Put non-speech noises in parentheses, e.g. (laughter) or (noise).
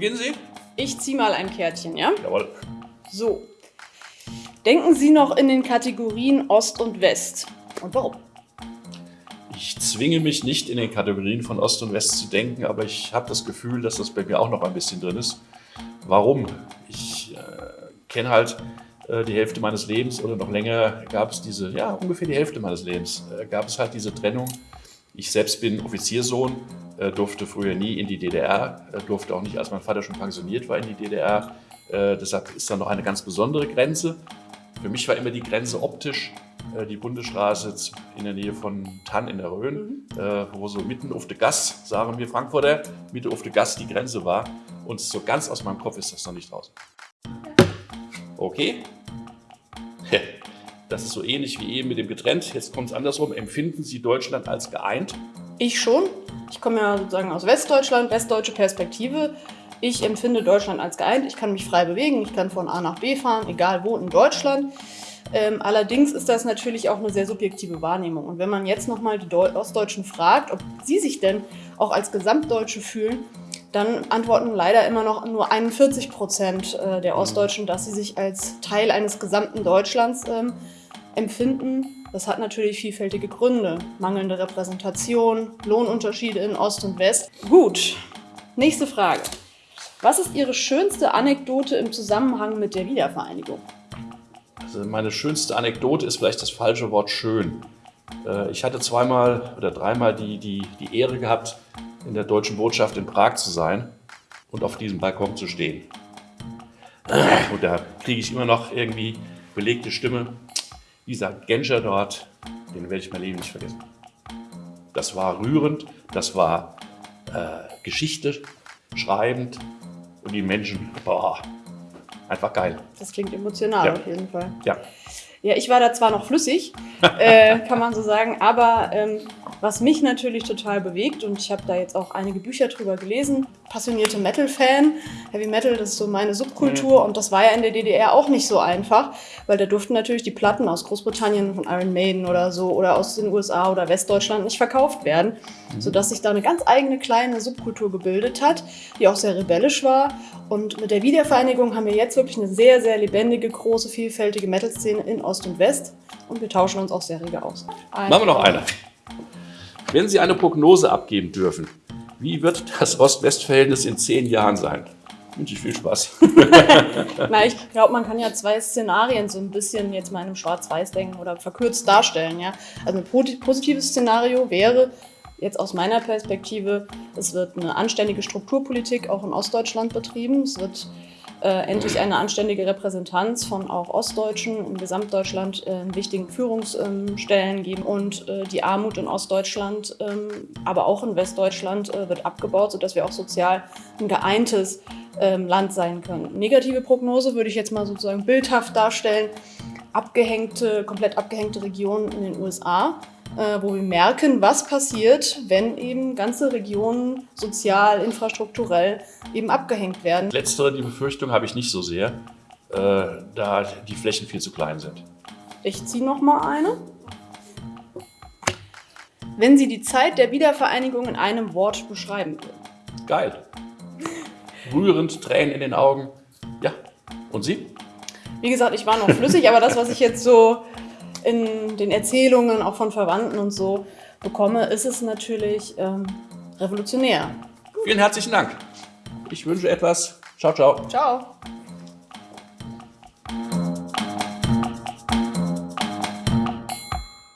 Beginnen Sie. Ich ziehe mal ein Kärtchen, ja? Jawohl. So. Denken Sie noch in den Kategorien Ost und West. Und warum? Ich zwinge mich nicht in den Kategorien von Ost und West zu denken, aber ich habe das Gefühl, dass das bei mir auch noch ein bisschen drin ist. Warum? Ich äh, kenne halt äh, die Hälfte meines Lebens oder noch länger gab es diese, ja, ungefähr die Hälfte meines Lebens, äh, gab es halt diese Trennung. Ich selbst bin Offiziersohn, äh, durfte früher nie in die DDR, äh, durfte auch nicht, als mein Vater schon pensioniert war, in die DDR. Äh, deshalb ist da noch eine ganz besondere Grenze. Für mich war immer die Grenze optisch äh, die Bundesstraße in der Nähe von Tann in der Rhön, mhm. äh, wo so mitten auf der Gas, sagen wir Frankfurter, mitten auf der Gas die Grenze war. Und so ganz aus meinem Kopf ist das noch nicht draußen. Okay. Das ist so ähnlich wie eben mit dem getrennt. Jetzt kommt es andersrum. Empfinden Sie Deutschland als geeint? Ich schon. Ich komme ja sozusagen aus Westdeutschland, westdeutsche Perspektive. Ich empfinde Deutschland als geeint. Ich kann mich frei bewegen. Ich kann von A nach B fahren, egal wo in Deutschland. Ähm, allerdings ist das natürlich auch eine sehr subjektive Wahrnehmung. Und wenn man jetzt nochmal die Deu Ostdeutschen fragt, ob sie sich denn auch als Gesamtdeutsche fühlen, dann antworten leider immer noch nur 41 Prozent äh, der Ostdeutschen, dass sie sich als Teil eines gesamten Deutschlands ähm, empfinden. Das hat natürlich vielfältige Gründe. Mangelnde Repräsentation, Lohnunterschiede in Ost und West. Gut, nächste Frage. Was ist Ihre schönste Anekdote im Zusammenhang mit der Wiedervereinigung? Also meine schönste Anekdote ist vielleicht das falsche Wort schön. Äh, ich hatte zweimal oder dreimal die, die, die Ehre gehabt, in der deutschen Botschaft in Prag zu sein und auf diesem Balkon zu stehen. Und da kriege ich immer noch irgendwie belegte Stimme. Dieser Genscher dort, den werde ich mein Leben nicht vergessen. Das war rührend, das war äh, Geschichte schreibend und die Menschen, boah, einfach geil. Das klingt emotional Ja. auf jeden Fall. Ja. Ja, ich war da zwar noch flüssig, (laughs) äh, kann man so sagen, aber ähm, was mich natürlich total bewegt und ich habe da jetzt auch einige Bücher drüber gelesen, passionierte Metal-Fan, Heavy Metal, das ist so meine Subkultur und das war ja in der DDR auch nicht so einfach, weil da durften natürlich die Platten aus Großbritannien von Iron Maiden oder so oder aus den USA oder Westdeutschland nicht verkauft werden, sodass sich da eine ganz eigene kleine Subkultur gebildet hat, die auch sehr rebellisch war und mit der Wiedervereinigung haben wir jetzt wirklich eine sehr, sehr lebendige, große, vielfältige Metal-Szene in Ost und West und wir tauschen uns auch sehr rege aus. Machen wir noch eine. Wenn Sie eine Prognose abgeben dürfen, wie wird das Ost-West-Verhältnis in zehn Jahren sein? Wünsche ich viel Spaß. (laughs) Na, ich glaube, man kann ja zwei Szenarien so ein bisschen jetzt mal in einem Schwarz-Weiß-Denken oder verkürzt darstellen. Ja? Also ein positives Szenario wäre, jetzt aus meiner Perspektive, es wird eine anständige Strukturpolitik auch in Ostdeutschland betrieben. Es wird äh, endlich eine anständige Repräsentanz von auch Ostdeutschen in Gesamtdeutschland äh, in wichtigen Führungsstellen geben. Und äh, die Armut in Ostdeutschland, ähm, aber auch in Westdeutschland äh, wird abgebaut, sodass wir auch sozial ein geeintes ähm, Land sein können. Negative Prognose würde ich jetzt mal sozusagen bildhaft darstellen. Abgehängte, komplett abgehängte Regionen in den USA, äh, wo wir merken, was passiert, wenn eben ganze Regionen sozial, infrastrukturell eben abgehängt werden. Letztere, die Befürchtung habe ich nicht so sehr, äh, da die Flächen viel zu klein sind. Ich ziehe noch mal eine. Wenn Sie die Zeit der Wiedervereinigung in einem Wort beschreiben würden. Geil. Rührend, Tränen in den Augen. Ja. Und Sie? Wie gesagt, ich war noch flüssig, aber das, was ich jetzt so in den Erzählungen auch von Verwandten und so bekomme, ist es natürlich ähm, revolutionär. Vielen herzlichen Dank. Ich wünsche etwas. Ciao, ciao. Ciao.